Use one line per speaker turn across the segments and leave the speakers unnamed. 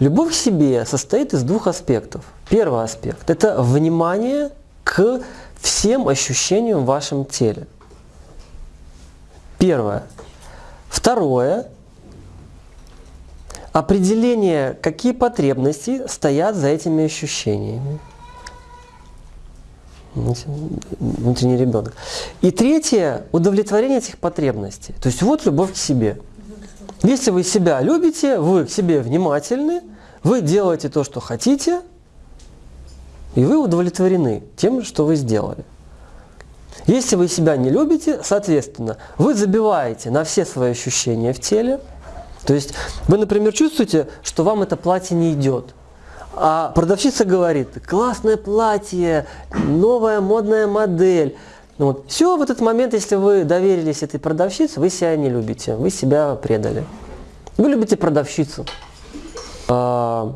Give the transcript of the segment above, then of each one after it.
Любовь к себе состоит из двух аспектов. Первый аспект – это внимание к всем ощущениям в вашем теле. Первое. Второе – определение, какие потребности стоят за этими ощущениями. Внутренний ребенок. И третье – удовлетворение этих потребностей. То есть вот любовь к себе. Если вы себя любите, вы к себе внимательны, вы делаете то, что хотите, и вы удовлетворены тем, что вы сделали. Если вы себя не любите, соответственно, вы забиваете на все свои ощущения в теле. То есть вы, например, чувствуете, что вам это платье не идет. А продавщица говорит, классное платье, новая модная модель. Вот. Все в этот момент, если вы доверились этой продавщице, вы себя не любите, вы себя предали. Вы любите продавщицу. А,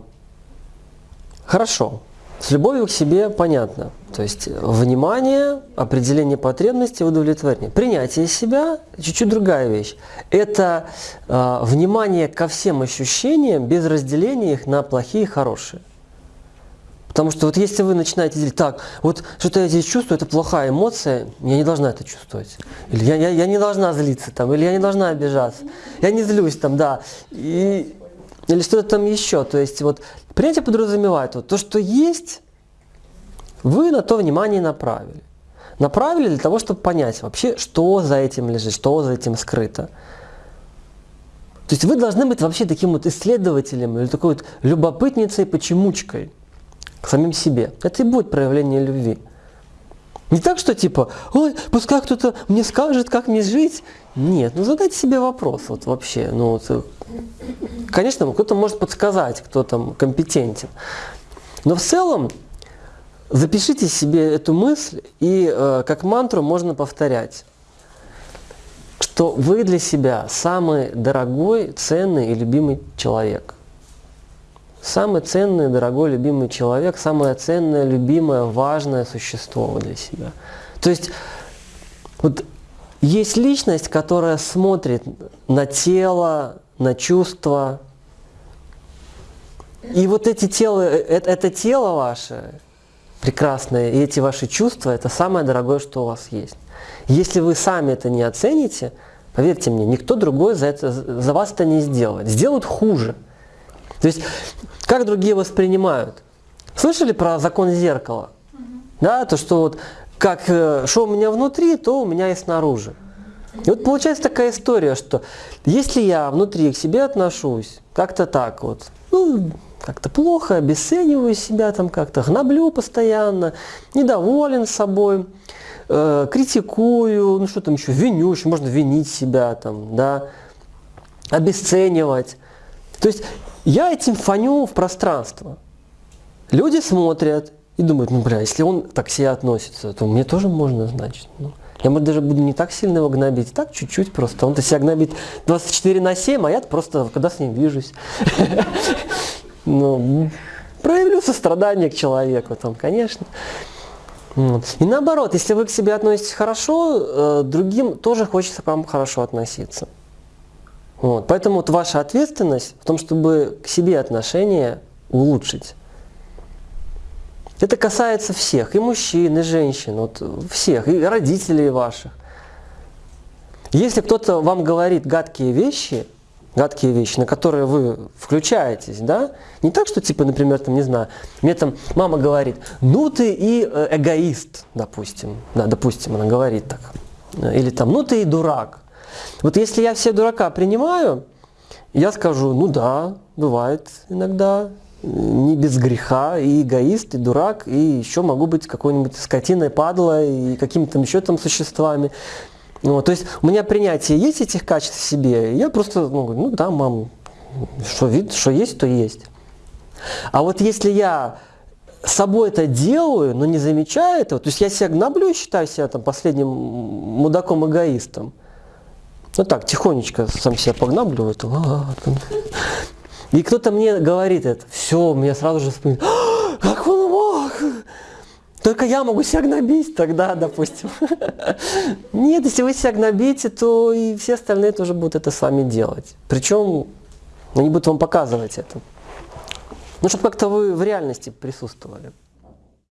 хорошо. С любовью к себе понятно. То есть внимание, определение потребностей, удовлетворение. Принятие себя – чуть-чуть другая вещь. Это э, внимание ко всем ощущениям без разделения их на плохие и хорошие. Потому что вот если вы начинаете делить, так, вот что-то я здесь чувствую, это плохая эмоция, я не должна это чувствовать. Или я, я, я не должна злиться там, или я не должна обижаться. Я не злюсь там, да. И, или что-то там еще. То есть вот принятие подразумевает вот то, что есть, вы на то внимание направили. Направили для того, чтобы понять вообще, что за этим лежит, что за этим скрыто. То есть вы должны быть вообще таким вот исследователем или такой вот любопытницей, почемучкой к самим себе. Это и будет проявление любви. Не так, что типа, ой, пускай кто-то мне скажет, как мне жить. Нет, ну задайте себе вопрос вот вообще. Ну, вот, э, конечно, кто-то может подсказать, кто там компетентен. Но в целом запишите себе эту мысль и э, как мантру можно повторять, что вы для себя самый дорогой, ценный и любимый человек – Самый ценный, дорогой, любимый человек, самое ценное, любимое, важное существо для себя. То есть вот есть личность, которая смотрит на тело, на чувства. И вот эти тела, это, это тело ваше прекрасное, и эти ваши чувства, это самое дорогое, что у вас есть. Если вы сами это не оцените, поверьте мне, никто другой за, это, за вас это не сделает. Сделают хуже. То есть как другие воспринимают? Слышали про закон зеркала? Да, то что вот как э, что у меня внутри, то у меня и снаружи. И вот получается такая история, что если я внутри к себе отношусь, как-то так вот, ну, как-то плохо, обесцениваю себя там как-то, гноблю постоянно, недоволен собой, э, критикую, ну что там еще, виню, еще можно винить себя там, да, обесценивать. То есть я этим фоню в пространство. Люди смотрят и думают, ну бля, если он так к себе относится, то мне тоже можно, значит. Ну, я может, даже буду не так сильно его гнобить, так чуть-чуть просто. Он-то себя гнобит 24 на 7, а я просто когда с ним вижусь. Ну, проявлю сострадание к человеку там, конечно. И наоборот, если вы к себе относитесь хорошо, э, другим тоже хочется к вам хорошо относиться. Вот. Поэтому вот ваша ответственность в том, чтобы к себе отношения улучшить. Это касается всех, и мужчин, и женщин, вот всех, и родителей ваших. Если кто-то вам говорит гадкие вещи, гадкие вещи, на которые вы включаетесь, да, не так, что типа, например, там, не знаю, мне там мама говорит, ну ты и э, эгоист, допустим, да, допустим, она говорит так, или там, ну ты и дурак, вот если я все дурака принимаю, я скажу, ну да, бывает иногда, не без греха, и эгоист, и дурак, и еще могу быть какой-нибудь скотиной, падлой, и какими-то еще там существами. Вот, то есть у меня принятие есть этих качеств в себе, и я просто ну, ну да, мам, что, вид, что есть, то есть. А вот если я собой это делаю, но не замечаю этого, то есть я себя гноблю и считаю себя там последним мудаком-эгоистом, ну так, тихонечко сам себя погнабливает. И кто-то мне говорит это, все, меня сразу же вспоминает, «А, как он мог? Только я могу себя гнобить тогда, допустим. Нет, если вы себя гнобите, то и все остальные тоже будут это с вами делать. Причем они будут вам показывать это. Ну, чтобы как-то вы в реальности присутствовали.